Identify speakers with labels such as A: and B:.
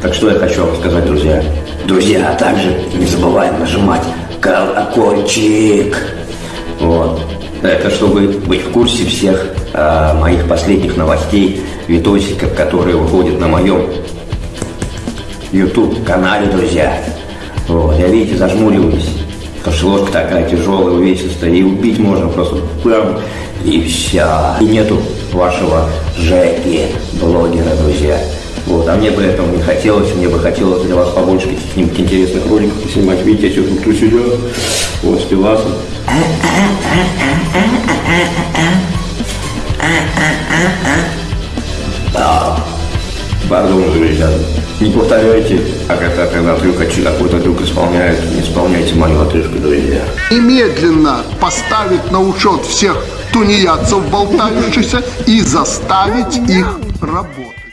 A: Так что я хочу вам сказать, друзья. Друзья, а также не забываем нажимать колокольчик. Вот. Это чтобы быть в курсе всех э, моих последних новостей, видосиков, которые выходят на моем YouTube канале, друзья. Вот. Я, видите, зажмуриваюсь. Потому что ложка такая тяжелая, увесистая, и убить можно просто прям, и все. И нету вашего Жеки, блогера, друзья. Вот, а мне бы этого не хотелось, мне бы хотелось для вас побольше каких-нибудь интересных роликов снимать. Видите, я сейчас тут сюда, вот, с пивасом. Пардон, друзья, не повторяйте, а когда, когда трюк, какой-то трюк исполняет, не исполняйте мою отрыжку, друзья.
B: Немедленно поставить на учет всех тунеядцев болтающихся и заставить их работать.